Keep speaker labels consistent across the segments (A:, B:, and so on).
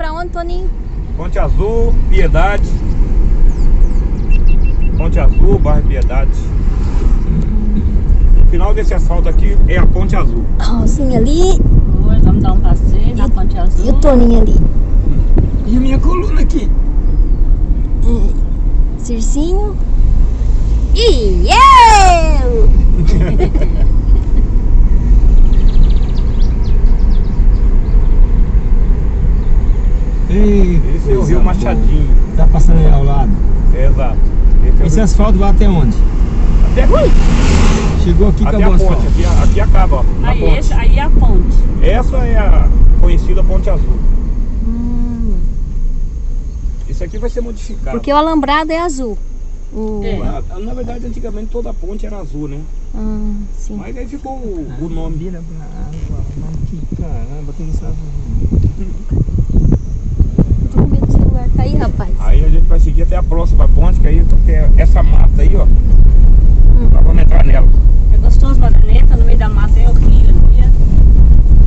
A: pra onde, Toninho?
B: Ponte Azul, Piedade. Ponte Azul, bairro Piedade. O final desse asfalto aqui é a Ponte Azul.
A: Rosinha ali
C: Hoje vamos dar um passeio na Ponte Azul.
A: e o Toninho ali.
D: E a minha coluna aqui?
A: Circinho. E eu!
D: Ei,
B: Esse é o Rio. Machadinho.
D: Tá passando aí ao lado.
B: É, exato. Esse é
D: Esse asfalto vai até onde?
B: Até aqui.
D: Chegou aqui,
B: Até
D: acabou
B: a
D: o
B: ponte. Aqui, aqui acaba, ó. a
C: Aí,
B: ponte.
C: esse, aí é a ponte.
B: Essa é a conhecida Ponte Azul.
A: Hum,
B: Isso aqui vai ser modificado.
A: porque o alambrado é azul. O...
C: É.
B: Na, na verdade, antigamente toda a ponte era azul, né?
A: Ah, sim.
B: Mas aí ficou o, o nome.
D: Vira pra água, mas que caramba, tem essa...
A: Celular cair, rapaz.
B: Aí a gente vai seguir até a próxima ponte, que aí porque essa mata aí, ó. Nós vamos entrar nela.
C: É gostoso, Madaneta, no meio da mata é horrível. né?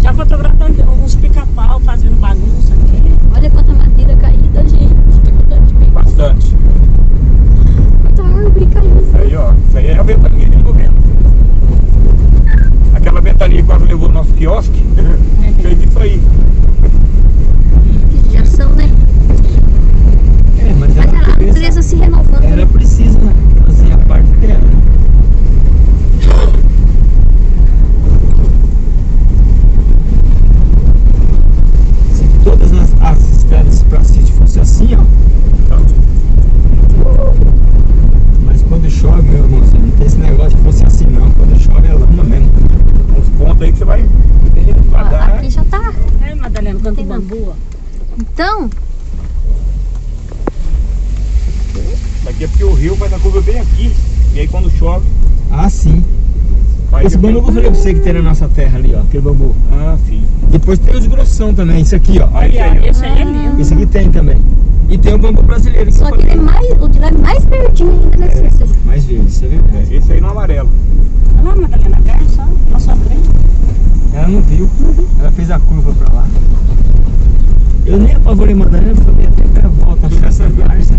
C: Já fotografando uns pica-pau fazendo bagunça aqui.
A: Olha quanta madeira caída, gente.
B: Bastante.
A: Quanta árvore caída.
B: Aí, ó. Isso aí é a ventania de novembro. Aquela ventania que quase levou o nosso quiosque. Fez isso aí.
A: Já são, né?
D: É, mas
A: Olha lá,
D: era,
A: a
D: preciso-
A: empresa se renovando.
D: era preciso né, fazer a parte dela. Se todas as, as estradas para sítio fossem assim, ó. Mas quando chove, meu irmão, você não tem esse negócio de fosse assim não. Quando chove é lama mesmo.
B: Uns pontos aí que você vai
A: Ó, aqui já tá.
C: É, Madalena, quanto
A: tem
C: bambu, ó.
A: Então,
B: Daqui é porque o rio faz a curva bem aqui. E aí quando chove,
D: Ah, sim. Esse bambu que eu falei pra você que tem na nossa terra ali, ó. Aquele bambu.
B: Ah, sim.
D: Depois tem os grossão também, isso aqui, ó.
C: Olha,
B: aí, ó.
C: esse aí é lindo.
D: Esse aqui tem também. E tem o bambu brasileiro que
A: só
D: eu
A: que ele é mais, o de lá é mais pertinho ainda nesse. nesse-
D: Mais verde, isso é verdade.
B: Esse aí no amarelo.
C: Olha lá, Madalena, a só na sua frente.
D: Ela não viu, ela fez a curva pra lá. Eu nem apavorei Madalena, falei até que ela volta, achar essa garça.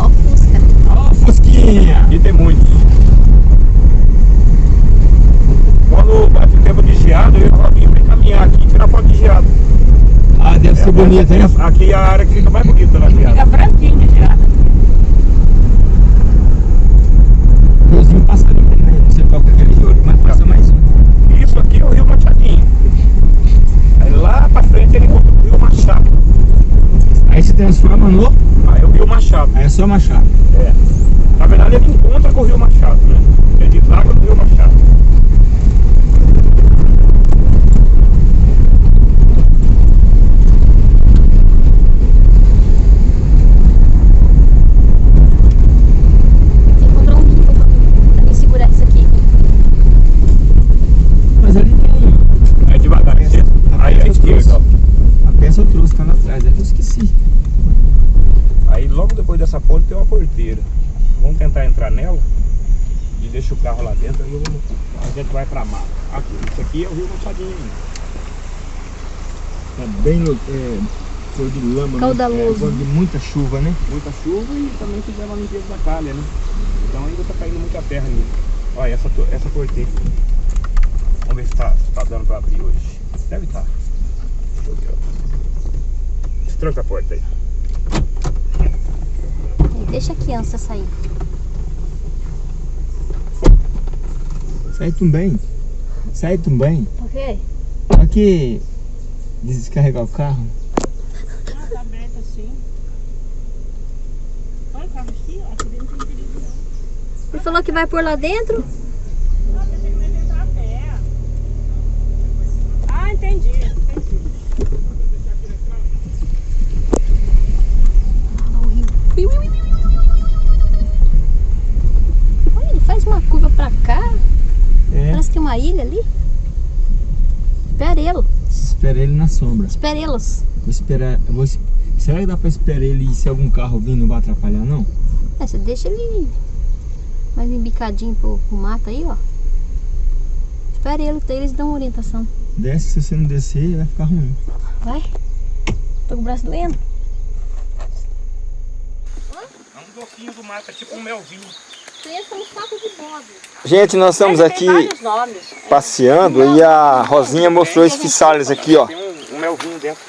A: Ó, o Fusca.
D: Ó, Fusquinha!
B: E tem muitos. Quando bate o tempo de geado, eu o Robinho vem caminhar aqui e tirar foto de geado.
D: Ah, deve ser bonita, hein?
B: Aqui é a área que fica mais bonita na
C: Fica
B: geada.
C: branquinho já.
D: Riozinho passarinho tem aí, não sei qual que é aquele de ouro, mas passa mais um.
B: Isso aqui é o Rio Machadinho. Aí lá pra frente ele encontra o Rio Machado.
D: Aí se transforma no.
B: Aí é o Rio Machado.
D: É só machado.
B: É. Na verdade ele encontra com o Rio Machado, né? Ele deságua do Rio Machado.
A: Tem que comprar um bico pra, pra mim segurar isso aqui.
D: Mas ali tem.
B: Aí esquerda, ó.
D: A peça eu trouxe, tá lá atrás, é que eu esqueci.
B: Aí logo depois dessa ponte tem uma porteira. Vamos tentar entrar nela e deixa o carro lá dentro, aí vou- a gente vai pra mata. Aqui, isso aqui é o Rio Machadinho.
D: Tá bem no. É, cor de lama, né?
A: Caudaloso.
D: É, quando de muita chuva, né?
B: Muita chuva e também fizeram a limpeza da calha, né? Então ainda tá caindo muita terra nisso. Olha, essa, essa porteira. Vamos ver se tá, se tá dando pra abrir hoje. Deve estar. Tá. Deixa eu ver. Tranca a porta aí.
A: Deixa a criança sair.
D: Sai também. Sai também.
A: Por quê?
D: Aqui descarregar o carro.
C: Ah, tá aberto assim. Olha o carro aqui, ó. Aqui dentro não tem perigo não.
A: Ele falou que vai por lá dentro?
D: Sombra.
A: Esperelos.
D: Vou esperar. eu Vou, será que dá pra esperar ele e se algum carro vir não vai atrapalhar não?
A: É, você deixa ele mais embicadinho pro, pro mato aí, ó. Espera ele, eles dão uma orientação.
D: Desce, se você não descer, vai ficar ruim.
A: Vai. Tô com o braço doendo.
B: É um docinho do mato, é tipo um melzinho.
A: Bode.
D: Gente, nós estamos aqui passeando e a Rosinha mostrou esse fissales aqui, ó.
B: Melzinho dentro.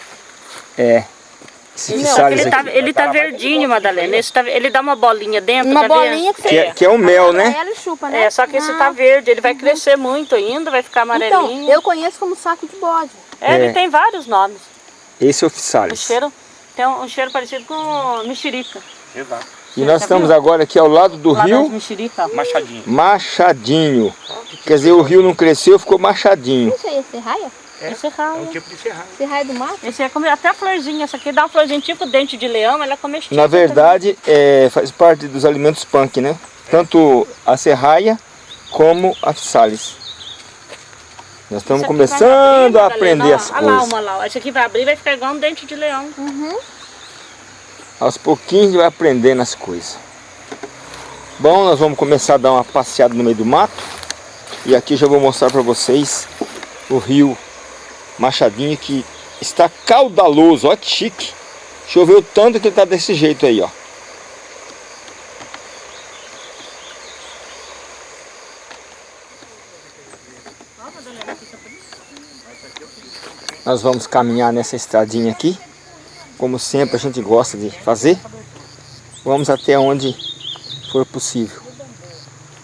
D: É. Esse
C: Não,
D: fissales
C: ele tá,
D: aqui.
C: ele tá verdinho, Madalena. Esse tá- ele dá uma bolinha dentro,
A: Uma
C: ver?
A: bolinha que você...
D: Que é, que é o mel, né?
A: Ela chupa, né?
C: É, só que esse tá verde, ele vai crescer muito ainda, vai ficar
A: Então,
C: amarelinho.
A: eu conheço como saco de bode.
C: É,
D: É.
C: ele tem vários nomes.
D: Esse é o
C: O
D: fissales.
C: cheiro tem um, um cheiro parecido com mexerica.
B: Exato.
D: E nós estamos agora aqui ao lado do
C: Lá
D: rio.
B: Machadinho.
D: Machadinho. Quer dizer, o rio não cresceu, ficou machadinho.
A: Isso aí é serraia?
C: Esse é
B: É um tipo de serralho.
A: Serraia do mato?
C: Esse é come até a florzinha. Essa aqui dá uma florzinha tipo dente de leão, ela é comestível.
D: Na verdade, é, faz parte dos alimentos punk, né? Tanto a serraia como a fissales. Nós estamos começando a
C: abrir,
D: aprender
C: Madalena,
D: as
C: ó. Olha lá
D: coisas.
C: uma lá. ó. Esse aqui vai abrir e vai ficar igual um dente de leão.
D: Aos pouquinhos a gente vai aprendendo as coisas. Bom, nós vamos começar a dar uma passeada no meio do mato. E aqui já vou mostrar para vocês o rio Machadinho que está caudaloso. Olha que chique. Choveu tanto que ele está desse jeito aí, ó. Nós vamos caminhar nessa estradinha aqui. Como sempre a gente gosta de fazer. Vamos até onde for possível.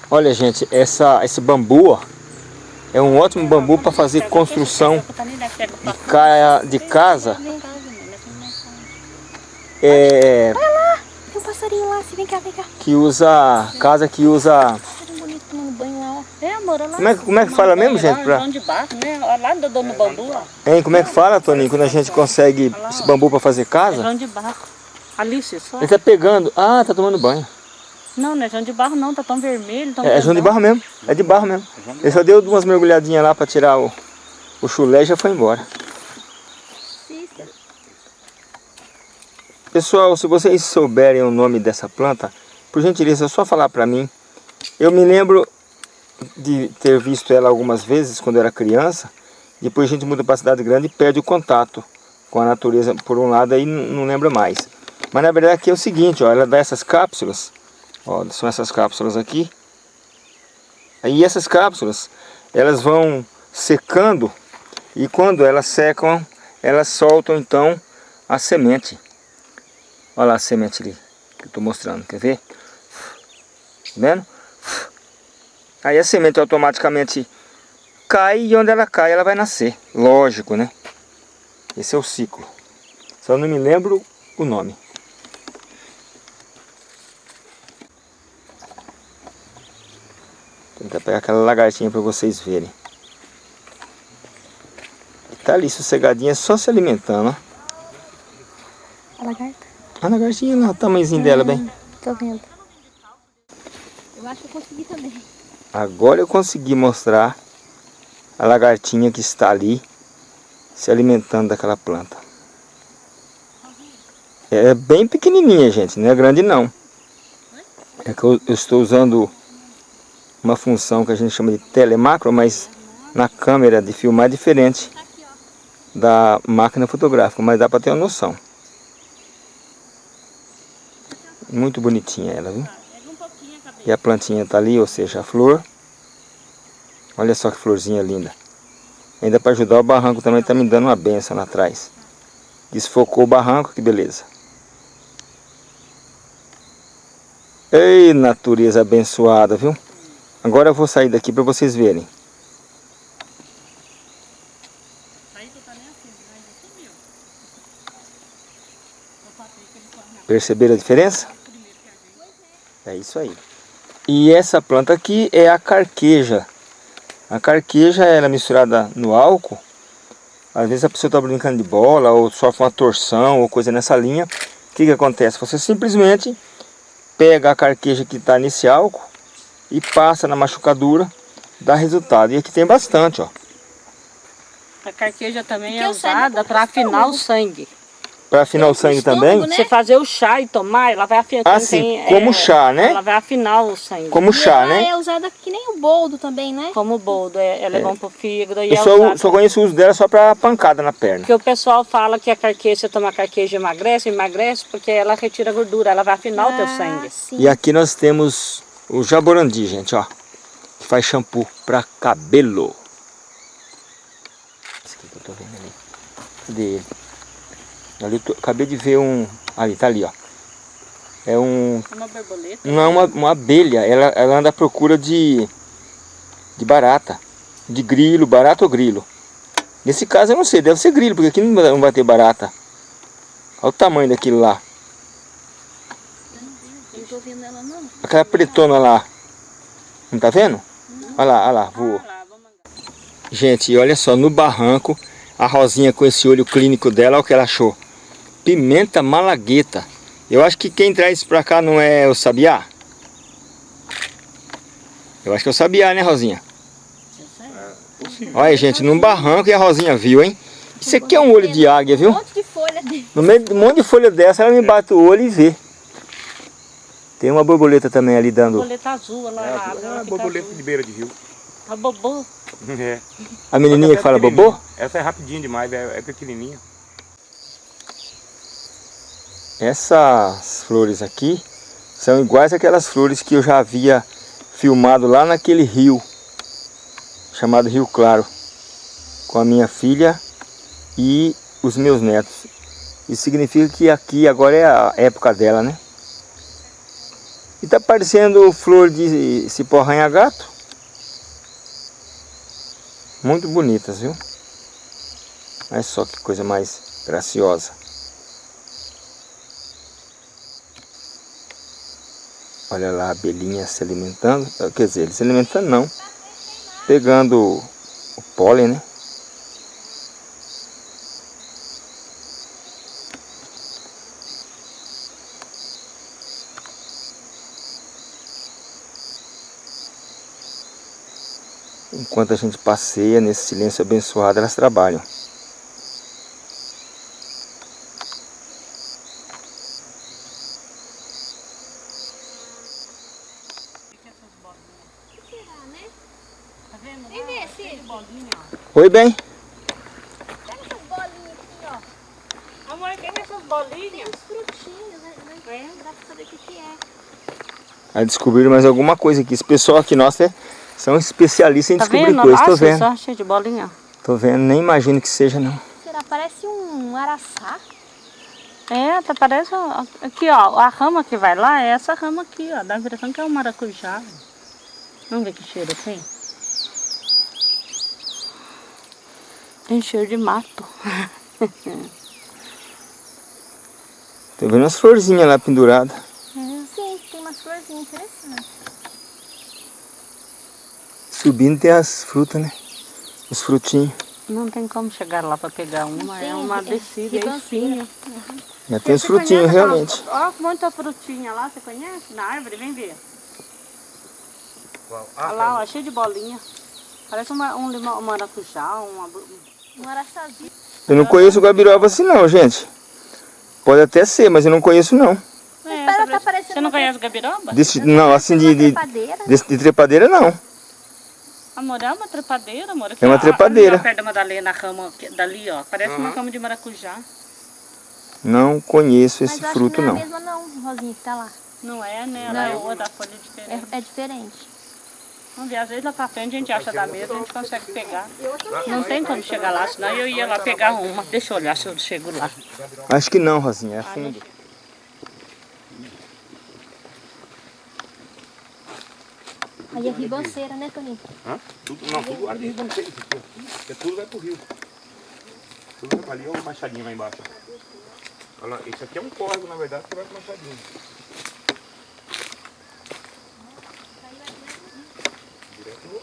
D: Olha gente, essa, esse bambu ó, é um ótimo bambu para fazer construção de, ca, de casa. É,
A: Tem um passarinho lá, vem cá, vem cá.
D: que usa casa que usa
A: Passarinho bonito tomando banho lá, ó.
C: É, amor, olha lá.
D: Como é que- como é que fala mesmo, gente, pra-
C: né? Olha lá dono do bambu, ó.
D: hein, como é que fala Toninho quando a gente consegue esse bambu para fazer
C: É
D: casa
C: João de barro. Alice, só.
D: ele tá pegando ah tá tomando banho
C: Não, não é João de barro não, tá tão vermelho. Tão
D: é, é João de barro mesmo é de barro mesmo ele só deu umas mergulhadinhas lá para tirar o, o chulé e já foi embora
A: Cícero.
D: Pessoal, se vocês souberem o nome dessa planta, por gentileza, é só falar para mim. Eu me lembro de ter visto ela algumas vezes quando era criança. Depois a gente muda para cidade grande e perde o contato com a natureza por um lado aí n- não lembra mais. Mas na verdade aqui é o seguinte, ó, ela dá essas cápsulas. Ó, são essas cápsulas aqui. Aí essas cápsulas, elas vão secando e quando elas secam, elas soltam então a semente. Olha lá a semente ali que eu estou mostrando, quer ver? Tá vendo? Aí a semente automaticamente cai e onde ela cai ela vai nascer. Lógico, né? Esse é o ciclo. Só não me lembro o nome. Tentar pegar aquela lagartinha para vocês verem. Tá ali sossegadinha só se alimentando, ó.
A: A lagarta.
D: A lagartinha lá, o tamanhozinho dela, bem.
A: Tô vendo. Eu acho que eu consegui também.
D: Agora eu consegui mostrar a lagartinha que está ali se alimentando daquela planta. É bem pequenininha, gente, não é grande não. É que eu, eu estou usando uma função que a gente chama de telemacro, mas na câmera de filmar é diferente da máquina fotográfica, mas dá para ter uma noção. Muito bonitinha ela, viu? E a plantinha está ali, ou seja, a flor. Olha só que florzinha linda. Ainda para ajudar o barranco também está me dando uma benção lá atrás. Desfocou o barranco, que beleza. Ei, natureza abençoada, viu? Agora eu vou sair daqui para vocês verem. Perceberam a diferença? É isso aí. E essa planta aqui é a carqueja. A carqueja ela é misturada no álcool. Às vezes a pessoa está brincando de bola ou sofre uma torção ou coisa nessa linha. O que, que acontece? Você simplesmente pega a carqueja que está nesse álcool e passa na machucadura, dá resultado. E aqui tem bastante, ó.
C: A carqueja também é
A: o sangue
C: usada
A: é
C: para afinar o sangue.
D: Pra afinar o sangue também?
A: né?
C: Você fazer o chá e tomar, ela vai afinar.
D: Ah,
C: quem
D: sim, como chá, né?
C: Ela vai afinar o sangue.
D: Como
A: E
D: chá,
A: ela
D: né?
A: é usada que nem o boldo também, né?
C: Como boldo, é, ela é, bom pro fígado e
D: Eu
C: é
D: só, só conheço o uso dela só pra pancada na perna.
C: Porque o pessoal fala que a carqueja, você toma carqueja e emagrece, emagrece porque ela retira a gordura, ela vai afinar o teu sangue.
A: Ah, sim.
D: E aqui nós temos o jaborandi, gente, ó. Que faz shampoo pra cabelo. Esse aqui que eu tô vendo ali. Cadê ele? Ali eu tô- acabei de ver um... Ali, tá ali, ó. É um...
C: Uma borboleta.
D: Não é uma, uma abelha. Ela, ela anda à procura de... De barata. De grilo, barata ou grilo. Nesse caso eu não sei, deve ser grilo, porque aqui não vai ter barata. Olha o tamanho daquilo lá.
A: Eu não tô vendo ela, não.
D: Aquela pretona lá. Não tá vendo? Olha lá, olha lá,
C: mandar.
D: Gente, olha só, no barranco, a Rosinha com esse olho clínico dela, olha o que ela achou. Pimenta malagueta. Eu acho que quem traz isso pra cá não é o sabiá? Eu acho que é o sabiá, né, Rosinha? Olha, gente, num barranco e a Rosinha viu, hein? Isso aqui é um olho de águia,
A: Um
D: viu?
A: monte de folha dele.
D: No meio de um monte de folha dessa, ela me bate o olho e vê. Tem uma borboleta também ali dando...
C: Borboleta azul, ela
B: É,
C: ela
B: a
C: fica
B: borboleta
C: azul.
B: de beira de rio.
C: A bobô.
B: É.
D: A menininha que fala bobô?
B: Essa é rapidinho demais, é, é pequenininha.
D: Essas flores aqui são iguais àquelas flores que eu já havia filmado lá naquele rio, chamado Rio Claro, com a minha filha e os meus netos. Isso significa que aqui agora é a época dela, né? E tá parecendo flor de cipó arranha-gato. Muito bonitas, viu? Olha só que coisa mais graciosa. Olha lá a abelhinha se alimentando. Quer dizer, se alimentando não. Pegando o pólen, né? Enquanto a gente passeia nesse silêncio abençoado, elas trabalham. Oi, bem.
A: Pega essas bolinhas aqui, ó.
C: Amor, pega essas bolinhas.
A: Uns frutinhos, né? né? Dá pra saber o que que é.
D: Aí descobriram mais alguma coisa aqui. Esse pessoal aqui, nossa, é- são especialistas em
C: Tá
D: descobrir
C: vendo?
D: coisas. Tô vendo.
C: só cheio de bolinha.
D: Tô vendo, nem imagino que seja não.
A: Será? Parece um araçá.
C: É, tá parece. Aqui, ó, a rama que vai lá é essa rama aqui, ó. Dá a impressão que é um maracujá. Vamos ver que cheiro tem. Tem cheiro de mato.
D: Tô vendo umas florzinhas lá penduradas.
A: Sim, tem umas florzinhas interessantes.
D: Subindo tem as frutas, né? Os frutinhos.
C: Não tem como chegar lá pra pegar uma, é
A: tem,
C: uma
A: é
C: descida, é espinha.
D: Já tem os frutinhos, realmente.
C: Ó, muita frutinha lá, você conhece? Na árvore, vem ver. Olha lá, ó, cheio de bolinha. Parece uma, um limão, um maracujá, uma...
A: Um araçazinho.
D: Eu não conheço o gabiroba assim não, gente. Pode até ser, mas eu não conheço não.
C: É,
A: Espera,
C: tá
A: parecendo
C: Você não conhece o gabiroba?
D: Desse, não, assim de,
A: uma
D: de,
A: trepadeira.
D: de, de trepadeira não.
C: Amor, é uma trepadeira, amor. Aqui,
D: É uma
C: ó,
D: trepadeira.
C: Ó, perto da Madalena, a rama aqui- dali, ó. Parece uma rama de maracujá.
D: Não conheço
A: Mas
D: esse
A: eu
D: fruto
A: acho que não
D: não.
A: é a mesma não, Rosinha, que tá lá.
C: Não é, né? Ela é
A: Não.
C: outra folha diferente.
A: É, é diferente.
C: Vamos ver, às vezes lá pra frente a gente acha da mesa, a gente consegue pegar. Não tem como chegar lá, senão eu ia lá pegar uma. Deixa eu olhar se eu chego lá.
D: Acho que não, Rosinha, é fundo.
A: Aí é ribanceira, né, Toninho?
B: Hã? Tudo, não, tudo área de ribanceira. Porque tudo vai pro rio. Tudo vai pra ali, olha o machadinho lá embaixo. Olha lá, esse aqui é um córrego, na verdade, que vai pro machadinho.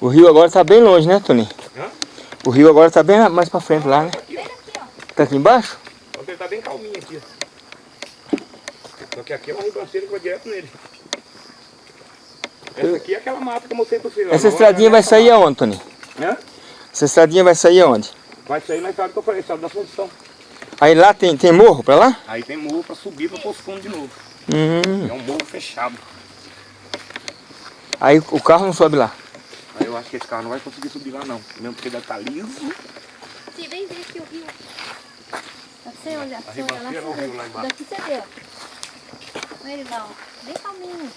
D: O rio agora tá bem longe, né, Toninho?
B: Hã?
D: O rio agora tá bem mais pra frente lá, né? Tá aqui embaixo?
B: Ele tá bem calminho aqui, ó. Só que aqui é uma ribanceira que vai direto nele. Essa aqui é aquela mata que eu mostrei pra vocês.
D: Essa
B: Não,
D: estradinha
B: não é
D: vai sair
B: mata.
D: aonde, Toninho?
B: Hã?
D: Essa estradinha vai sair aonde?
B: Vai sair na estrada que eu falei, estrada da função.
D: Aí lá tem, tem morro pra lá?
B: Aí tem morro pra subir pra pôr fundo de novo.
D: Hum.
B: É um morro fechado.
D: Aí o carro não sobe lá.
B: Aí eu acho que esse carro não vai conseguir subir lá não. Mesmo porque deve estar liso.
A: Sim, vem ver aqui o rio. Você olhar, pra você olhar lá,
B: é o
A: você
B: rio lá
A: vê.
B: embaixo.
A: Daqui você vê, ó. Olha ele lá, ó. Bem calminho.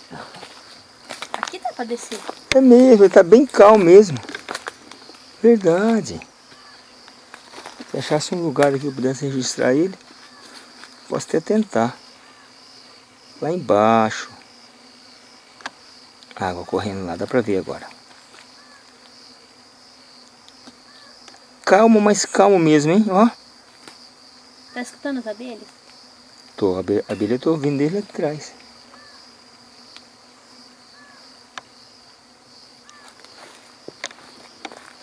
A: Aqui dá pra descer.
D: É mesmo, ele tá bem calmo mesmo. Verdade. Se achasse um lugar aqui que eu pudesse registrar ele, posso até tentar. Lá embaixo. Água correndo lá, dá pra ver agora. Calmo, mas calmo mesmo, hein? Ó.
A: Tá escutando as abelhas?
D: Tô, a abelha, a abelha eu tô ouvindo desde lá de trás.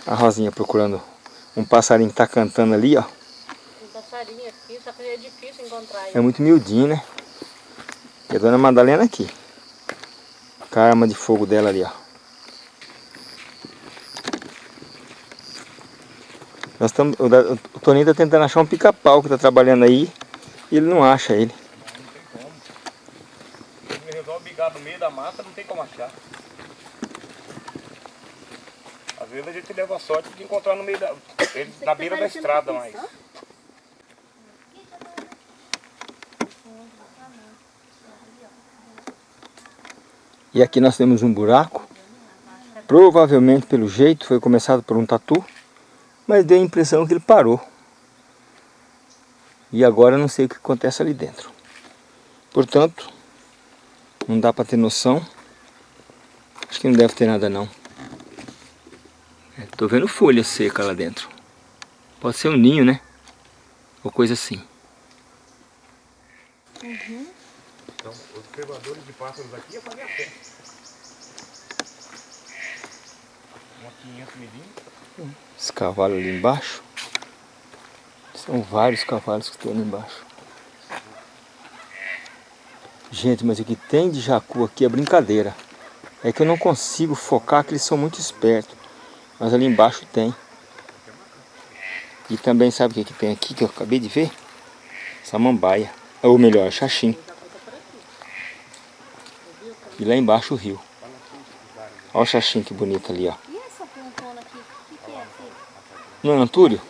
D: A Rosinha procurando um passarinho que tá cantando ali, ó.
C: Um passarinho aqui, só que é difícil encontrar
D: É muito miudinho, né? E a dona Madalena aqui. Com a arma de fogo dela ali, ó. Nós estamos, o, Toninho tá tentando achar um pica-pau que tá trabalhando aí. E ele não acha ele.
B: Ele resolve bigar no meio da mata, não tem como achar. Às vezes a gente leva a sorte de encontrar no meio da. ele na beira da estrada, mas.
D: E aqui nós temos um buraco. Provavelmente, pelo jeito, foi começado por um tatu. Mas deu a impressão que ele parou. E agora eu não sei o que acontece ali dentro. Portanto, não dá para ter noção. Acho que não deve ter nada não. Tô vendo folha seca lá dentro. Pode ser um ninho, né? Ou coisa assim.
B: Então, os observadores de pássaros aqui é fazer a pé. Uma 500 milímetros.
D: Esse cavalo ali embaixo. São vários cavalos que estão ali embaixo. Gente, mas o que tem de jacu aqui é brincadeira. É que eu não consigo focar que eles são muito espertos. Mas ali embaixo tem. E também sabe o que, que tem aqui que eu acabei de ver? Samambaia. Ou melhor, xaxim. E lá embaixo o rio. Olha o xaxim que bonito ali, ó.
A: E essa plantona aqui? O que, que é aqui?
D: Não é antúrio?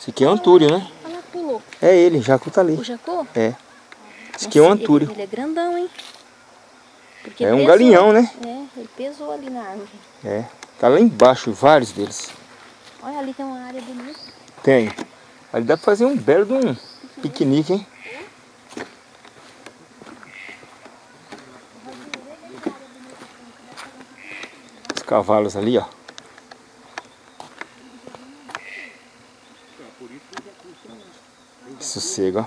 D: Esse aqui é antúrio, né?
A: Lá, pulou.
D: É ele, jacu tá ali.
A: O jacô?
D: É. Esse aqui é um
A: Nossa, ele-
D: antúrio.
A: Ele, é grandão, hein? Porque
D: É um
A: pesou-
D: galinhão, né?
A: É, ele pesou ali na árvore.
D: É. Tá lá embaixo, vários deles.
A: Olha, ali tem uma área bonita.
D: Tem. Ali dá pra fazer um belo de um piquenique, hein? Os cavalos ali, ó. Sossego, ó.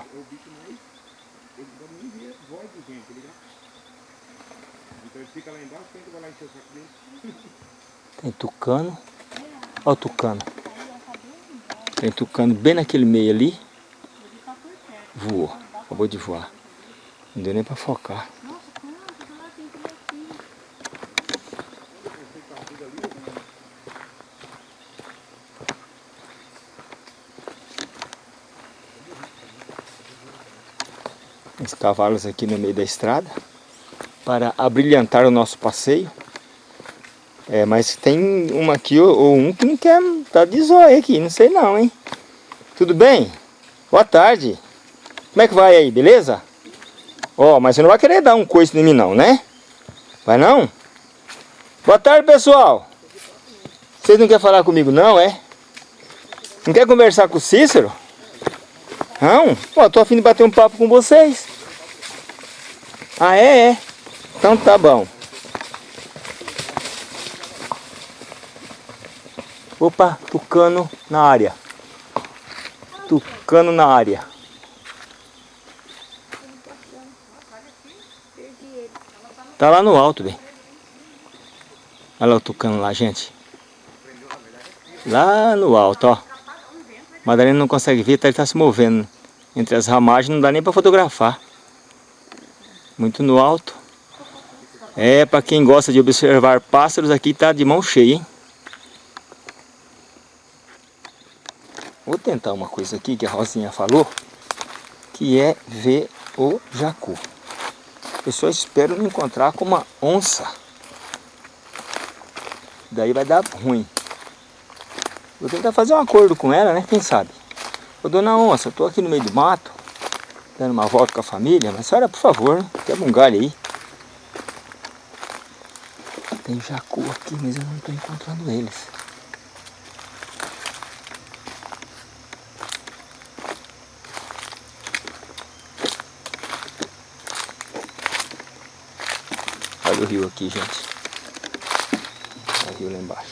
B: Então ele fica lá embaixo, quem que vai lá encher o saco dele?
D: Tem tucano. Olha o tucano. Tem tucano bem naquele meio ali. Voou. Acabou de voar. Não deu nem pra focar. Os cavalos aqui no meio da estrada para abrilhantar o nosso passeio. É, mas tem uma aqui ou, ou um que não quer tá de zóio aqui, não sei não, hein? Tudo bem? Boa tarde. Como é que vai aí, beleza? Ó, mas você não vai querer dar um coice em mim não, né? Vai não? Boa tarde, pessoal. Vocês não querem falar comigo não, é? Não quer conversar com o Cícero? Não? Pô, tô afim de bater um papo com vocês. Ah, é? É. Então tá bom. Opa, tucano na área. Tucano na área. Tá lá no alto, bem. Olha lá o tucano lá, gente. Lá no alto, ó. Madalena não consegue ver, tá, ele tá se movendo. Entre as ramagens não dá nem para fotografar. Muito no alto. É, para quem gosta de observar pássaros, aqui tá de mão cheia, hein? Tentar uma coisa aqui que a Rosinha falou, que é ver o jacu. Eu só espero não encontrar com uma onça. Daí vai dar ruim. Vou tentar fazer um acordo com ela, né? Quem sabe? Ô dona onça, eu tô aqui no meio do mato, dando uma volta com a família, mas senhora, por favor, quebra um galho aí. Tem jacu aqui, mas eu não estou encontrando eles. Olha o rio aqui, gente. Olha o rio lá embaixo.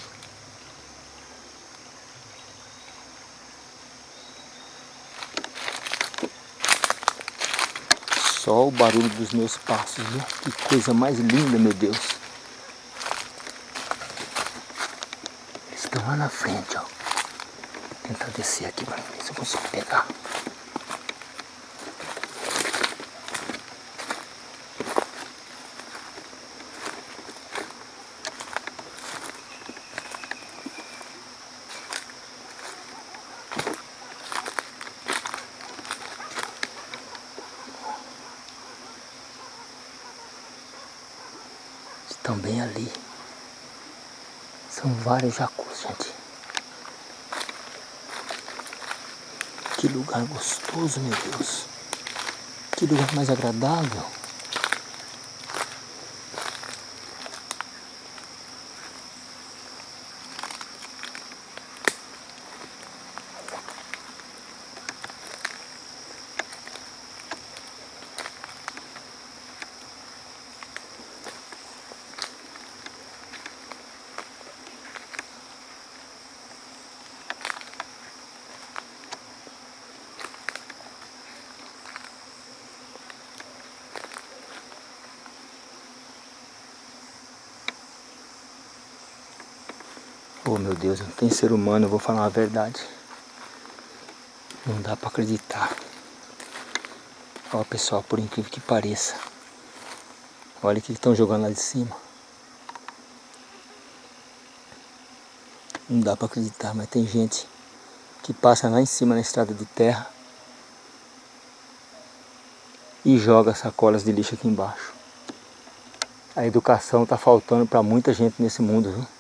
D: Só o barulho dos meus passos, viu? Que coisa mais linda, meu Deus. Eles estão lá na frente, ó. Vou tentar descer aqui para ver se eu consigo pegar. Bem ali. São vários jacus, gente. Que lugar gostoso, meu Deus. Que lugar mais agradável. Oh meu Deus, não tem ser humano, eu vou falar a verdade. Não dá pra acreditar. Ó pessoal, por incrível que pareça. Olha o que estão jogando lá de cima. Não dá pra acreditar, mas tem gente que passa lá em cima na estrada de terra e joga sacolas de lixo aqui embaixo. A educação está faltando para muita gente nesse mundo, viu?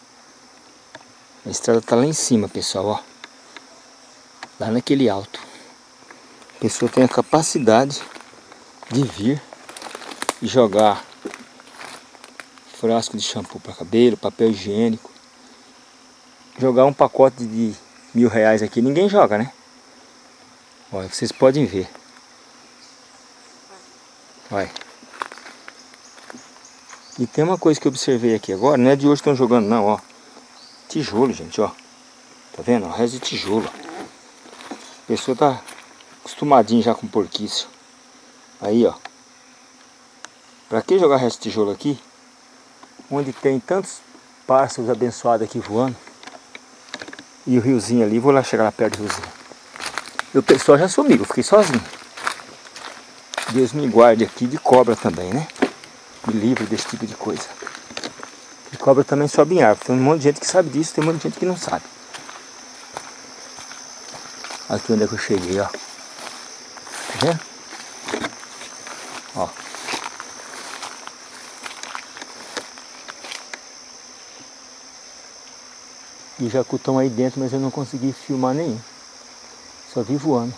D: A estrada está lá em cima, pessoal, ó. Lá naquele alto. A pessoa tem a capacidade de vir e jogar frasco de shampoo para cabelo, papel higiênico. Jogar um pacote de mil reais aqui, ninguém joga, né? Olha, vocês podem ver. Olha. E tem uma coisa que eu observei aqui agora, não é de hoje que estão jogando não, ó. Tijolo, gente, ó. Tá vendo? Resto de tijolo. A pessoa tá acostumadinha já com porquice. Aí, ó. Pra que jogar resto de tijolo aqui? Onde tem tantos pássaros abençoados aqui voando. E o riozinho ali, vou lá chegar lá perto do riozinho. E o pessoal já sumiu, eu fiquei sozinho. Deus me guarde aqui de cobra também, né? Me livre desse tipo de coisa. Cobra também sobe em árvore. Tem um monte de gente que sabe disso, tem um monte de gente que não sabe. Aqui onde é que eu cheguei, ó. Tá vendo? Ó. E jacu estão aí dentro, mas eu não consegui filmar nenhum. Só vi voando.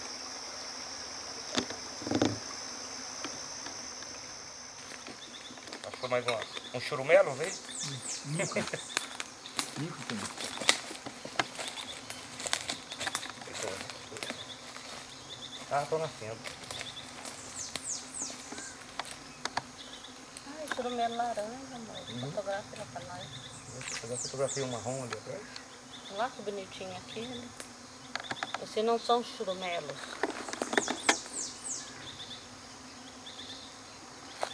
B: Achou mais uma, um churumelo, veio?
D: Nunca. Nunca também.
B: Ah, tô nascendo.
C: Ai, churumelo laranja, amor. Fotografa lá pra nós.
B: Eu fotografei um marrom ali atrás.
C: Olha que bonitinho aquele. Esses não são churumelos.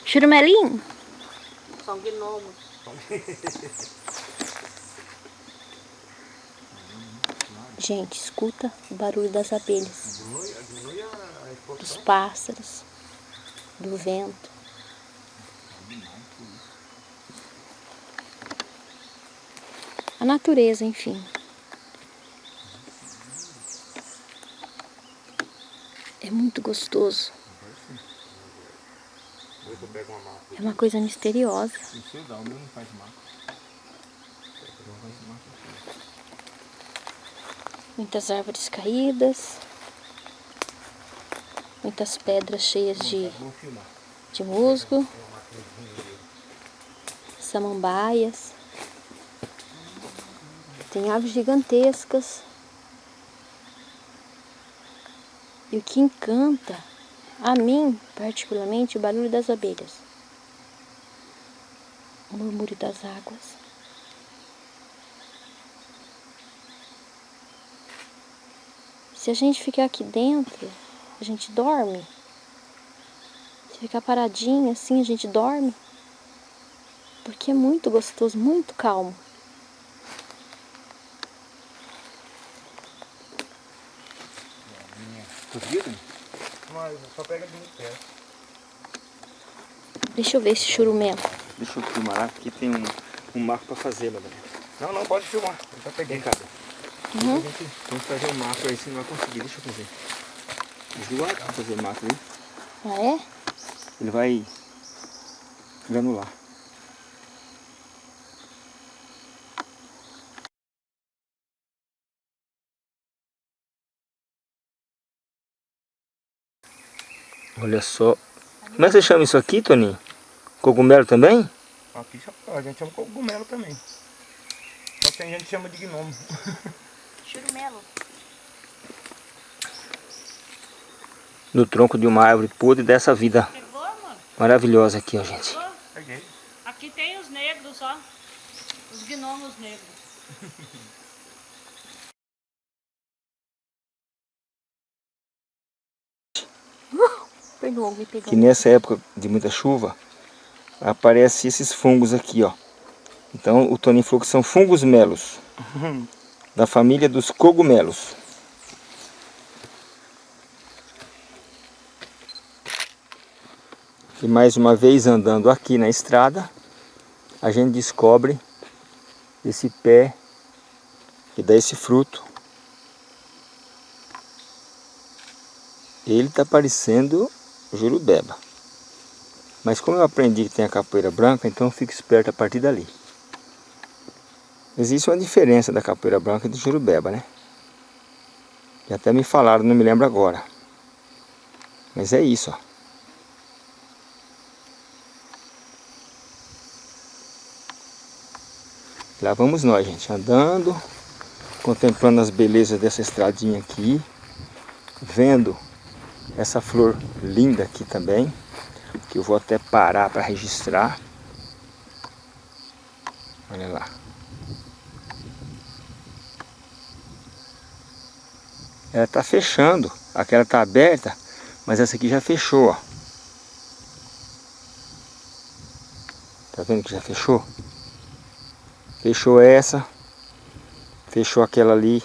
A: Churumelinho?
C: São gnomos.
A: Gente, escuta o barulho das abelhas, dos pássaros, do vento. A natureza, enfim. É muito gostoso.
B: Vou ver se eu pego uma
A: coisa misteriosa.
B: Dar, o meu não faz.
A: Muitas árvores caídas. Muitas pedras cheias de, de musgo. Samambaias. Tem árvores gigantescas. E o que encanta a mim, particularmente, o barulho das abelhas. Murmúrio das águas. Se a gente ficar aqui dentro, a gente dorme. Se ficar paradinho assim, a gente dorme. Porque é muito gostoso, muito calmo.
B: Mas só pega de muito perto.
A: Deixa eu ver esse churumelo.
D: Deixa eu filmar lá, aqui tem um, um marco pra fazer, Madalena.
B: Não, não, pode filmar. Eu já peguei.
D: Cá.
A: Uhum.
D: Gente tem que fazer um marco aí, se não vai conseguir. Deixa eu fazer. Ajuda a fazer o marco aí.
A: Ah, é?
D: Ele vai granular. Olha só. Como é que você chama isso aqui, Toninho? Cogumelo também?
B: Aqui a gente chama cogumelo também. Só que a gente chama de gnomo.
A: Churumelo.
D: No tronco de uma árvore podre dessa vida
C: Pegou, mano?
D: maravilhosa aqui, ó, gente.
B: Peguei.
C: Aqui tem os negros, ó. Os gnomos negros.
D: Que nessa época de muita chuva, aparecem esses fungos aqui, ó. Então o que são fungos melos, da família dos cogumelos. E mais uma vez andando aqui na estrada, a gente descobre esse pé que dá esse fruto. Ele está parecendo jurubeba. Mas como eu aprendi que tem a capoeira branca, então eu fico esperto a partir dali. Existe uma diferença da capoeira branca e do jurubeba, né? E até me falaram, não me lembro agora. Mas é isso, ó. Lá vamos nós, gente, andando, contemplando as belezas dessa estradinha aqui, vendo essa flor linda aqui também, que eu vou até parar para registrar. Olha lá. Ela está fechando, aquela está aberta, mas essa aqui já fechou, ó. Tá vendo que já fechou? Fechou essa, fechou aquela ali,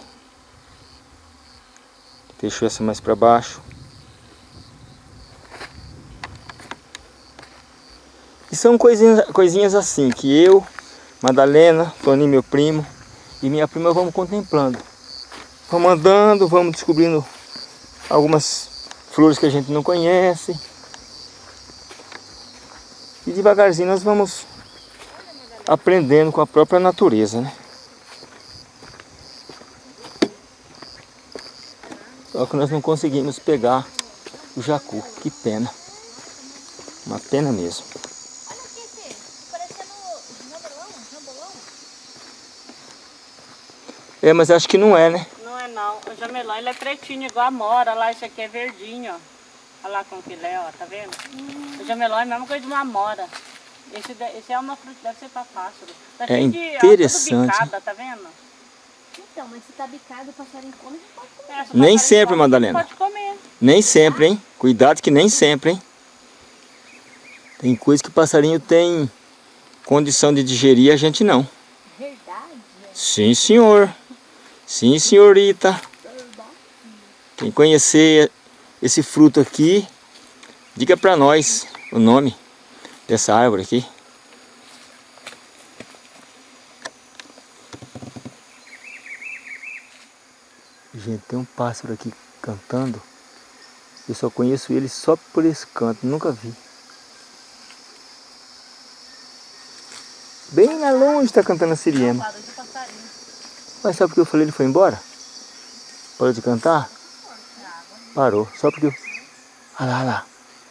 D: fechou essa mais para baixo. São coisinhas, coisinhas assim que eu, Madalena, Toninho, meu primo, e minha prima vamos contemplando. Vamos andando, vamos descobrindo algumas flores que a gente não conhece. E devagarzinho nós vamos aprendendo com a própria natureza, né? Só que nós não conseguimos pegar o jacu, que pena. Uma pena mesmo.
A: Olha aqui esse, parecendo jambolão, jambolão.
D: É, mas acho que não é, né?
C: Não é não. O jamelão, ele é pretinho, igual a mora. Lá, esse aqui é verdinho, ó. Olha lá como que ele é, ó. Tá vendo? O jamelão é a mesma coisa de uma amora. Esse, esse é uma fruta, deve ser para pássaro. Tá
D: É
C: cheio de, ó,
D: interessante.
C: tudo bicada, tá vendo?
A: Então, mas se tá bicado, o passarinho come, pode comer.
C: É, se
D: Nem sempre,
C: come,
D: Madalena.
C: Pode comer.
D: Nem sempre, hein? Cuidado que nem sempre, hein? Tem coisa que o passarinho tem condição de digerir, a gente não.
A: Verdade?
D: Sim, senhor. Sim, senhorita. Quem conhecer esse fruto aqui, diga pra nós o nome dessa árvore aqui. Gente, tem um pássaro aqui cantando. Eu só conheço ele só por esse canto, nunca vi. Bem lá longe está cantando a siriema. Mas sabe por que eu falei ele foi embora? Parou de cantar? Parou. Só porque eu... Olha lá, olha lá.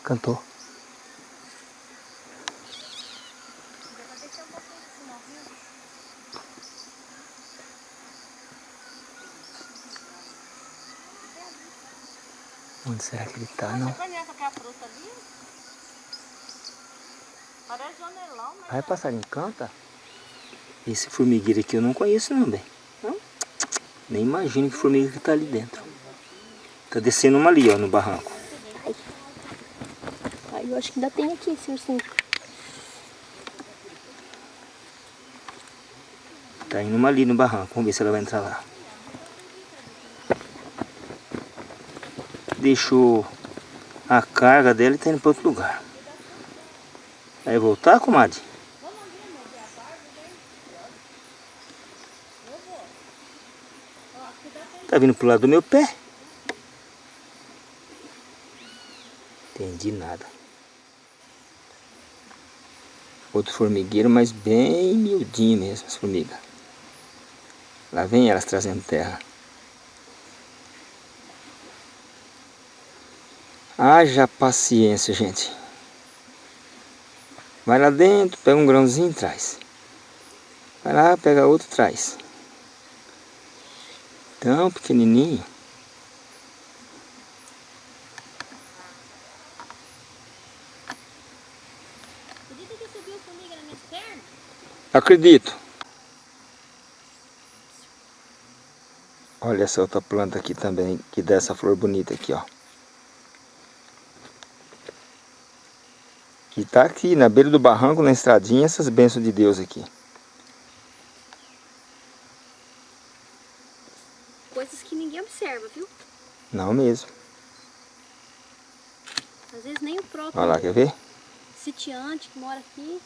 D: Cantou. Onde será que ele tá, não?
C: Você conhece aquela fruta ali? Parece janelão, mas...
D: Vai, passarinho, canta. Esse formigueiro aqui eu não conheço não, bem. Nem imagino que formiga que tá ali dentro. Tá descendo uma ali, ó, no barranco.
A: Aí eu acho que ainda tem aqui esse ursinho.
D: Tá indo uma ali no barranco. Vamos ver se ela vai entrar lá. Deixou a carga dela e tá indo para outro lugar. Vai voltar, comadre? Tá vindo pro lado do meu pé? Entendi nada. Outro formigueiro, mas bem miudinho mesmo, as formigas. Lá vem elas trazendo terra. Haja paciência, gente. Vai lá dentro, pega um grãozinho e traz. Vai lá, pega outro e traz. Tão pequenininho. Acredito. Olha essa outra planta aqui também, que dá essa flor bonita aqui, ó. Que tá aqui na beira do barranco, na estradinha, essas bênçãos de Deus aqui.
A: Coisas que ninguém observa, viu?
D: Não mesmo.
A: Às vezes nem o próprio
D: Olha lá, quer ver?
A: sitiante que mora aqui,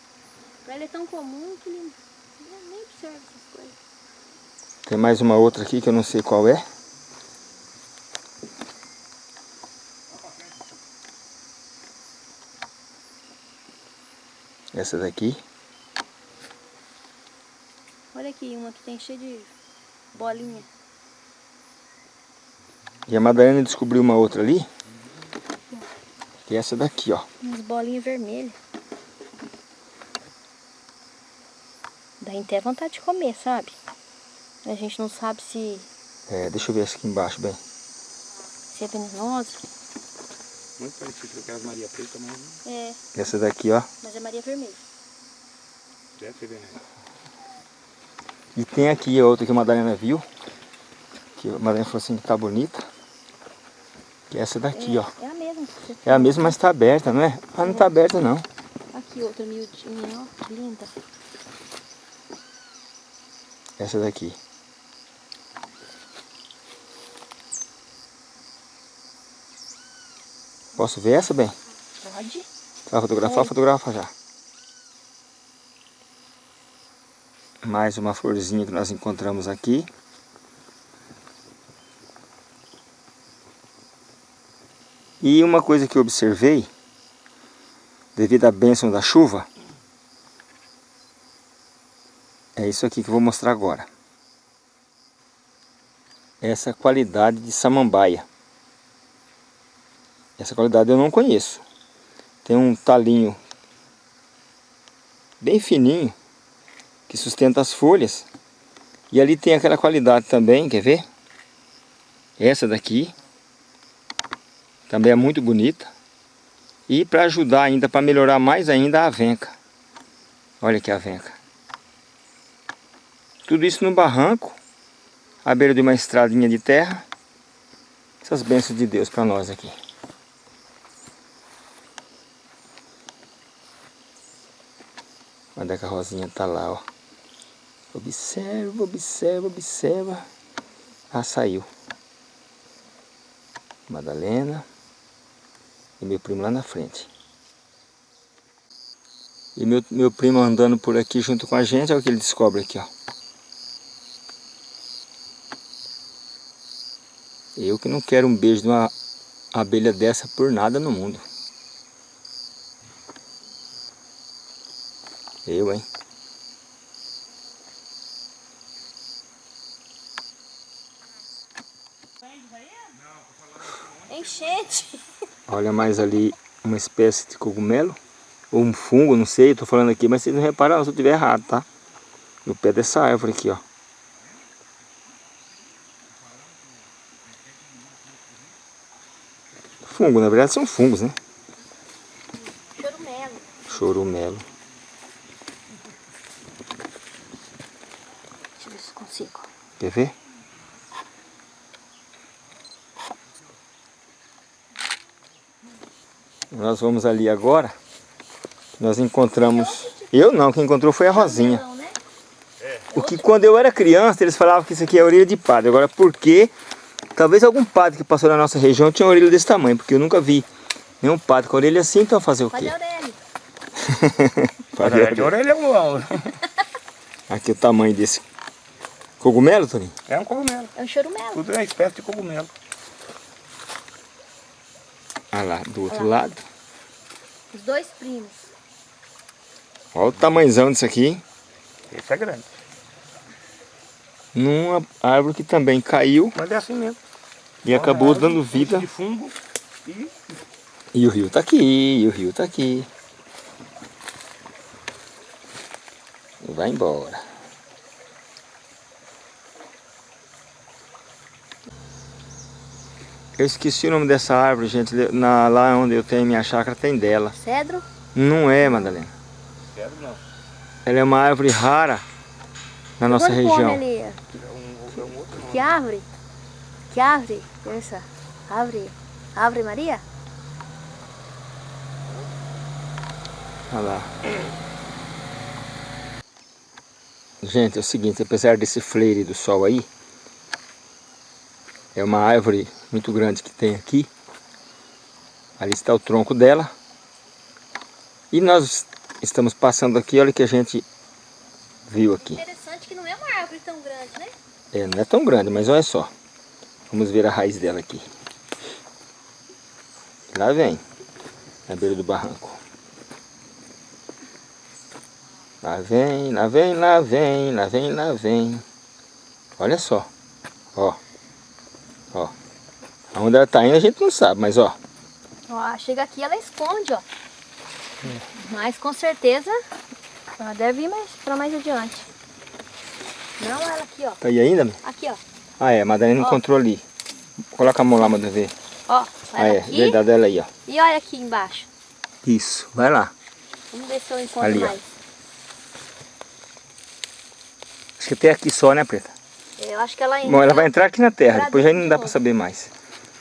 A: pra ele é tão comum que ele nem observa essas coisas.
D: Tem mais uma outra aqui que eu não sei qual é. Essa daqui.
A: Olha aqui, uma que tem cheio de bolinha.
D: E a Madalena descobriu uma outra ali. Que é essa daqui, ó.
A: Umas bolinhas vermelhas. Dá até vontade de comer, sabe? A gente não sabe se,
D: É, deixa eu ver essa aqui embaixo, bem.
A: se é venenosa.
B: Muito parecido com aquelas Maria Preta, mas
A: É,
D: Essa daqui, ó.
A: mas é Maria Vermelha.
B: deve ser veneno.
D: E tem aqui a outra que a Madalena viu. Que a Madalena falou assim que tá bonita. É essa daqui,
A: é,
D: ó.
A: É a mesma.
D: É a mesma, mas tá aberta, não é? Ah, não tá aberta não.
A: Aqui outra miudinha, ó. Linda.
D: Essa daqui. Posso ver essa, bem?
A: Pode.
D: Vai fotografar? Fotografa já. Mais uma florzinha que nós encontramos aqui. E uma coisa que eu observei, devido à bênção da chuva, é isso aqui que eu vou mostrar agora. Essa qualidade de samambaia. Essa qualidade eu não conheço. Tem um talinho bem fininho que sustenta as folhas. E ali tem aquela qualidade também, quer ver? Essa daqui também é muito bonita. E para ajudar ainda, para melhorar mais ainda a avenca. Olha aqui a avenca. Tudo isso no barranco, à beira de uma estradinha de terra. Essas bênçãos de Deus para nós aqui. Onde é que a Rosinha tá lá, ó. Observa, observa, observa. Ah, saiu. Madalena. E meu primo lá na frente. E meu, meu primo andando por aqui junto com a gente, olha o que ele descobre aqui, ó. Eu que não quero um beijo de uma abelha dessa por nada no mundo. Eu, hein? Olha mais ali uma espécie de cogumelo. Ou um fungo, não sei, eu tô falando aqui, mas vocês não repararam se eu estiver errado, tá? No pé dessa árvore aqui, ó. Fungo, na verdade são fungos, né?
A: Chorumelo.
D: Chorumelo.
A: Deixa eu ver se consigo.
D: Quer ver? Nós vamos ali agora. Nós encontramos... Eu não, quem encontrou foi a Rosinha.
A: Né?
D: O que quando eu era criança, eles falavam que isso aqui é orelha de padre. Agora, por quê? Talvez algum padre que passou na nossa região tinha uma orelha desse tamanho, porque eu nunca vi nenhum padre com a orelha assim, então fazer o
A: Padre
D: quê?
A: Aurélio.
D: Padre
B: É de orelha igual.
D: Aqui o tamanho desse cogumelo, Toninho.
B: É um cogumelo.
A: É um chorumelo.
B: Tudo é espécie de cogumelo.
D: Olha lá, do outro
A: Olha lá.
D: lado.
A: Os dois primos.
D: Olha o tamanhozão disso aqui.
B: Esse é grande.
D: Numa árvore que também caiu
B: Mas é assim mesmo.
D: e acabou
B: Uma árvore
D: dando vida.
B: De fungo e
D: E o rio tá aqui, e o rio tá aqui. E vai embora. Eu esqueci o nome dessa árvore, gente. Na, lá onde eu tenho minha chácara tem dela.
A: Cedro.
D: Não é, Madalena.
B: Quero não.
D: Ela é uma árvore rara na nossa
A: Quando come
D: região.
A: ali?
B: É é.
A: Que árvore? Que árvore? Essa. Árvore. Árvore Maria?
D: Olha lá. Gente, é o seguinte, apesar desse fleire do sol aí, é uma árvore muito grande que tem aqui. Ali está o tronco dela. E nós estamos passando aqui, olha o que a gente viu aqui.
A: Interessante que não é uma árvore tão grande, né?
D: É, não é tão grande, mas olha só. Vamos ver a raiz dela aqui. Lá vem, na beira do barranco. Lá vem, lá vem, lá vem, lá vem, lá vem. Olha só. Ó. Ó. Aonde ela tá indo a gente não sabe, mas ó.
A: Ó, chega aqui ela esconde, ó. Mas com certeza ela deve ir mais pra mais adiante. Não ela aqui, ó.
D: Tá aí ainda?
A: Aqui, ó.
D: Ah é, a Madalena
A: Ó.
D: encontrou ali. Coloca a mão lá, Madalena, ver.
A: Ó,
D: Ah é,
A: aqui.
D: verdade, ela aí, ó.
A: E olha aqui embaixo.
D: Isso, vai lá.
A: Vamos ver se eu encontro
D: Ali, ó.
A: mais.
D: Acho que até aqui só, né, Preta?
A: Eu acho que ela ainda.
D: Bom, ela vai entrar aqui na terra, depois já não dá pra
A: novo.
D: saber mais.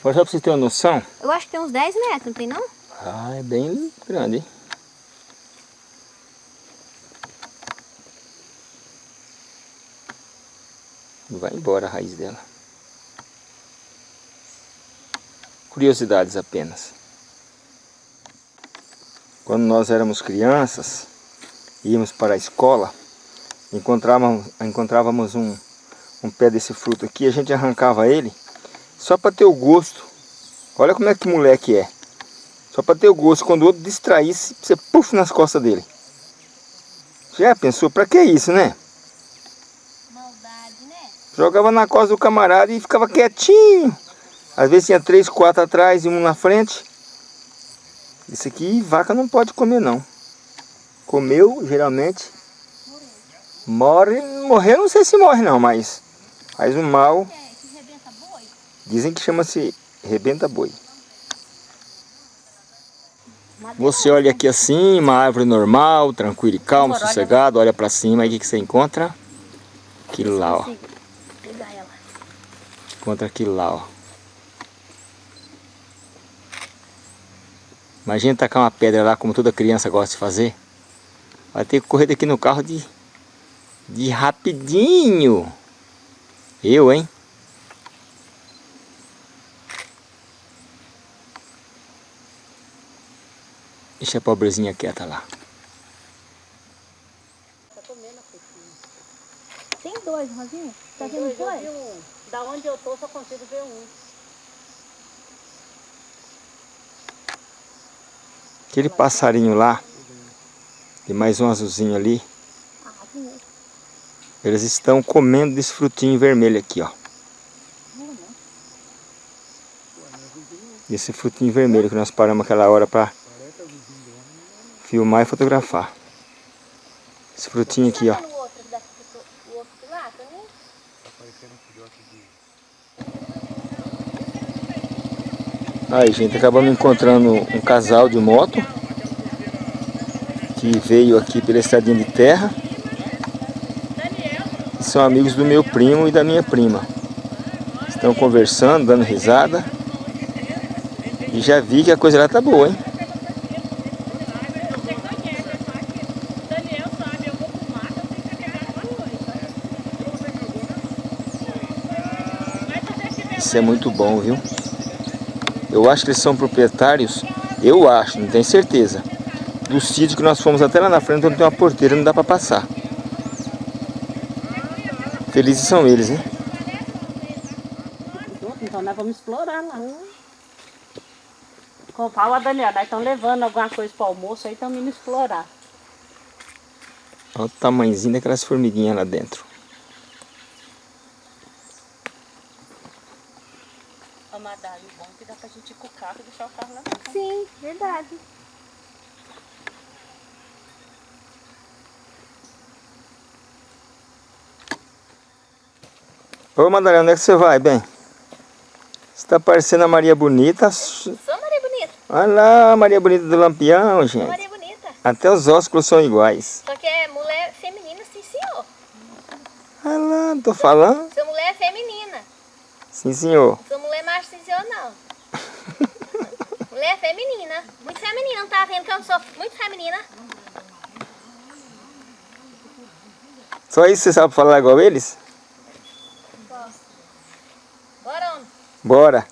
D: Agora só pra vocês terem uma noção,
A: Eu acho que tem uns 10 metros, não tem não?
D: Ah, é bem grande, hein? Vai embora a raiz dela. Curiosidades apenas. Quando nós éramos crianças, íamos para a escola, encontrávamos, encontrávamos um, um pé desse fruto aqui, a gente arrancava ele só para ter o gosto. Olha como é que moleque é. Só para ter o gosto, quando o outro distraísse, você puf nas costas dele. Já pensou, pra que isso, né?
A: Maldade, né?
D: Jogava na costa do camarada e ficava quietinho. Às vezes tinha três, quatro atrás e um na frente. Isso aqui vaca não pode comer não. Comeu, geralmente, morre. Morrer não sei se morre não, mas faz um mal.
A: É, que rebenta boi.
D: Dizem que chama-se rebenta boi. Você olha aqui assim, uma árvore normal, tranquila e
A: olha
D: sossegado, olha pra cima, aí o que, que você encontra? Aquilo lá, ó. Encontra aquilo lá, ó. Imagina tacar uma pedra lá, como toda criança gosta de fazer. Vai ter que correr daqui no carro de, de rapidinho. Eu, hein? Deixa a pobrezinha quieta lá.
C: Tá comendo a frutinha.
A: Tem dois, Rosinha? Tá
C: Tem
A: vendo
C: dois, eu
A: dois?
C: vi um. Da onde eu tô, só consigo ver um.
D: Aquele passarinho lá, e mais um azulzinho ali, eles estão comendo desse frutinho vermelho aqui, ó. Esse frutinho vermelho que nós paramos aquela hora para filmar e fotografar. Esse frutinho aqui, ó. Aí, gente, acabamos encontrando um casal de moto que veio aqui pela estradinha de terra. São amigos do meu primo e da minha prima. Estão conversando, dando risada. E já vi que a coisa lá tá boa, hein? Isso é muito bom, viu? Eu acho que eles são proprietários, eu acho, não tenho certeza, do sítio que nós fomos até lá na frente, onde tem uma porteira, não dá para passar. Felizes são eles, hein?
C: Então nós vamos explorar lá. Com o pau a Daniela, nós estamos levando alguma coisa para o almoço, aí estamos indo explorar.
D: Olha o tamanhozinho daquelas formiguinhas lá dentro.
C: Amadalho bom que dá pra gente ir com o carro e deixar o carro lá.
A: Sim, verdade.
D: Ô Madalena, onde é que você vai, bem? Você tá parecendo a Maria Bonita.
A: Sou Maria Bonita.
D: Olha lá Maria Bonita do Lampião, gente.
A: Maria Bonita.
D: Até os ósculos são iguais.
A: Só que é mulher feminina, sim senhor.
D: Olha lá, tô falando.
A: Sou mulher feminina.
D: Sim, senhor.
A: Sou mulher macho, sim senhor, não. mulher feminina. Muito feminina, não tá vendo que eu não sou muito feminina?
D: Só isso você sabe falar igual eles?
A: Bora, homem.
D: Bora.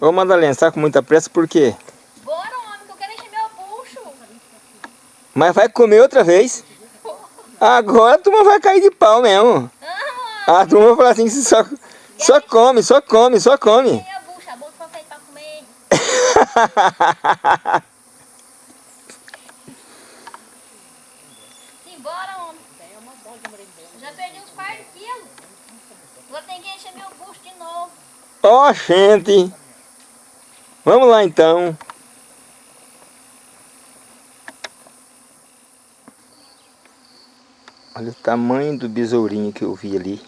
D: Ô Madalena, você tá com muita pressa por quê?
A: Bora, homem, que eu quero encher meu bucho.
D: Mas vai comer outra vez? Agora a turma vai cair de pau mesmo.
A: Ah,
D: A turma vai falar assim, só, só come, só come, só come.
A: encher meu bucho. A boca feita pra comer. Simbora, homem. Eu já perdi uns par de quilos. Vou ter que encher meu bucho de
D: Ó, gente. Vamos lá então. Olha o tamanho do besourinho que eu vi ali.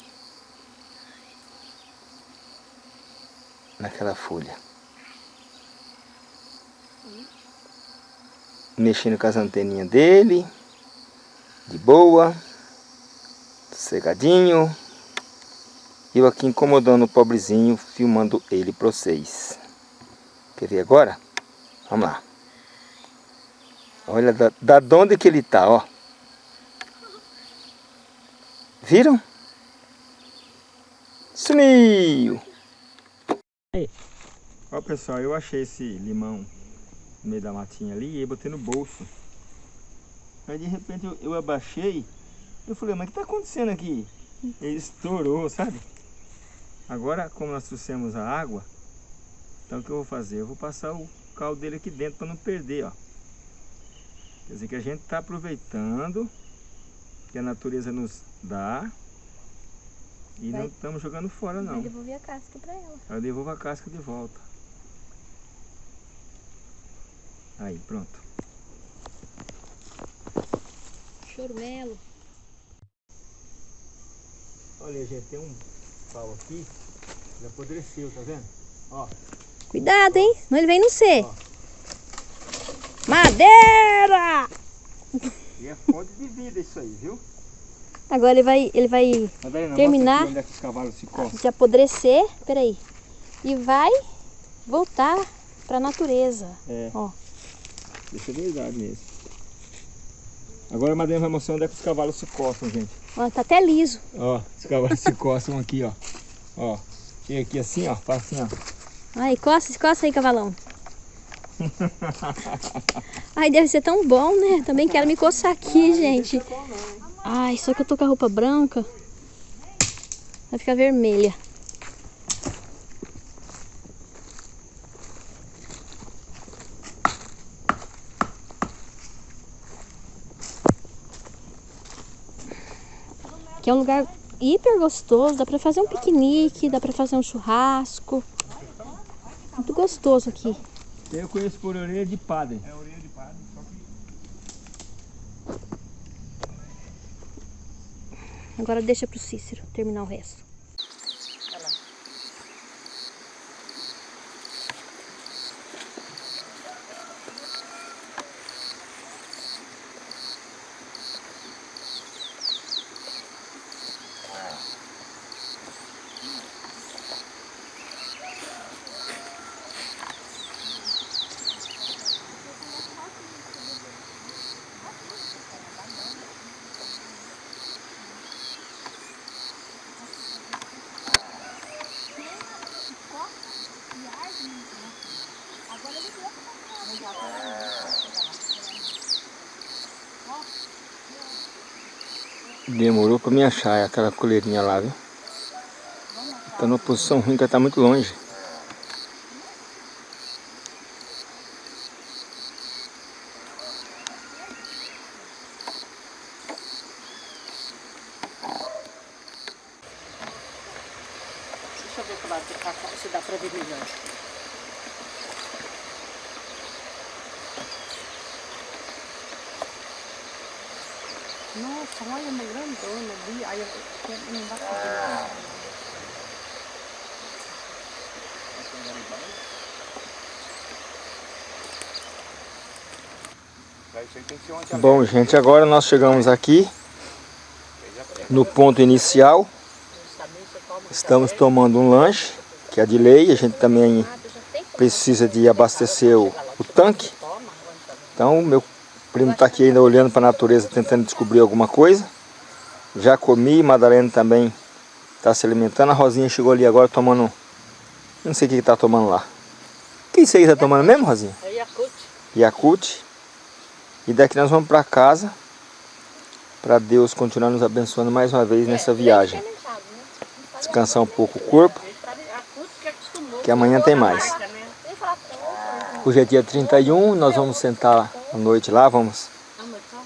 D: Naquela folha. Mexendo com as anteninhas dele. De boa. Cegadinho. Eu aqui incomodando o pobrezinho, filmando ele para vocês. Quer ver agora? Vamos lá. Olha da, da onde que ele tá, ó. Viram? Sumiu! Ó pessoal, eu achei esse limão no meio da matinha ali e botei no bolso. Aí de repente eu, eu abaixei, eu falei, mas o que tá acontecendo aqui? Ele estourou, sabe? Agora, como nós trouxemos a água, então o que eu vou fazer? Eu vou passar o caldo dele aqui dentro para não perder, ó. Quer dizer que a gente está aproveitando que a natureza nos dá e
A: Vai.
D: não estamos jogando fora não.
A: devolver a casca pra ela.
D: Eu devolvo a casca de volta. Aí, pronto.
A: Chorumelo.
D: Olha, gente, tem um pau aqui, ele apodreceu, tá vendo? Ó,
A: Cuidado, hein? Senão ele vem no C. Madeira!
D: e é fonte de vida isso aí, viu?
A: Agora ele vai, ele vai Terminar.
D: mostra aqui onde é se
A: apodrecer. Peraí. E vai voltar pra natureza.
D: É.
A: Ó.
D: Isso é verdade mesmo. Agora a Madalena vai mostrar onde é que os cavalos se coçam, gente.
A: Ó, tá até liso.
D: Ó, os cavalos se coçam aqui, ó. Ó, e aqui assim, ó, faz assim, ó.
A: Ai, coça, coça aí, cavalão. Ai, deve ser tão bom, né? Também quero me coçar aqui, gente. Ai, só que eu tô com a roupa branca. Vai ficar vermelha. Que é um lugar hiper gostoso, dá pra fazer um piquenique, dá pra fazer um churrasco. Muito gostoso aqui.
D: Eu conheço por orelha de padre.
B: É orelha de padre, só que
A: Agora deixa pro Cícero terminar o resto.
D: Me achar aquela coleirinha lá, viu? Tá numa posição ruim, que tá muito longe.
C: Deixa eu ver pro lado de cá se dá pra ver melhor. Nossa, olha uma grandona ali. Aí eu eu- não dá pra ver.
B: Pra isso aí tem que ser uma
D: Bom, gente, agora nós chegamos aqui no ponto inicial. Estamos tomando um lanche, que é de lei. A gente também precisa de abastecer o, o tanque. Então, meu primo está aqui ainda olhando para a natureza, tentando descobrir alguma coisa. Já comi, Madalena também está se alimentando. A Rosinha chegou ali agora tomando... Não sei o que está tomando lá. O que isso aí está tomando mesmo, Rosinha?
C: É Yakut.
D: E daqui nós vamos para casa para Deus continuar nos abençoando mais uma vez nessa viagem. Descansar um pouco o corpo, que amanhã tem mais. Hoje é dia 31, nós vamos sentar à noite lá, vamos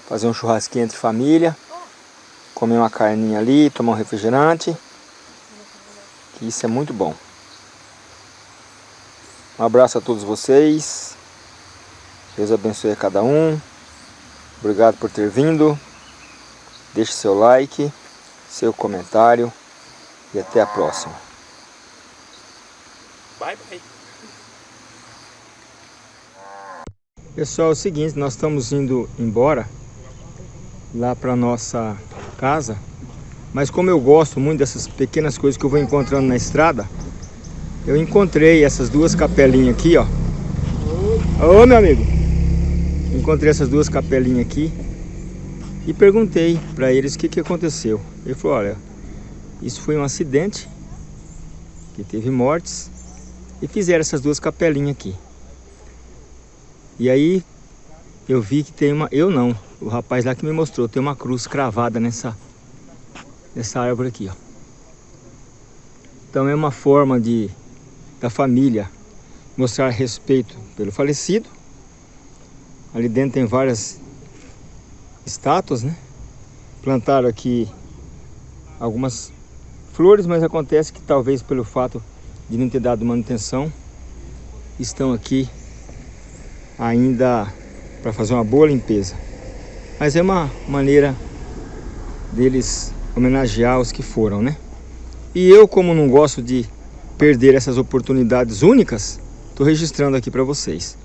D: fazer um churrasquinho entre família, comer uma carninha ali, tomar um refrigerante, que isso é muito bom. Um abraço a todos vocês, Deus abençoe a cada um, obrigado por ter vindo, deixe seu like, seu comentário e até a próxima.
B: Bye, bye.
D: Pessoal, é o seguinte, nós estamos indo embora lá para nossa casa, mas como eu gosto muito dessas pequenas coisas que eu vou encontrando na estrada, eu encontrei essas duas capelinhas aqui, ó. Ô, meu amigo! Encontrei essas duas capelinhas aqui e perguntei para eles o que, que aconteceu. Ele falou, olha, isso foi um acidente, que teve mortes, e fizeram essas duas capelinhas aqui. E aí eu vi que tem uma, eu não, o rapaz lá que me mostrou, tem uma cruz cravada nessa, nessa árvore aqui, ó. Então é uma forma de da família mostrar respeito pelo falecido. Ali dentro tem várias estátuas, né? Plantaram aqui algumas flores, mas acontece que talvez pelo fato de não ter dado manutenção, estão aqui ainda para fazer uma boa limpeza. Mas é uma maneira deles homenagear os que foram, né? E eu, como não gosto de perder essas oportunidades únicas, estou registrando aqui para vocês.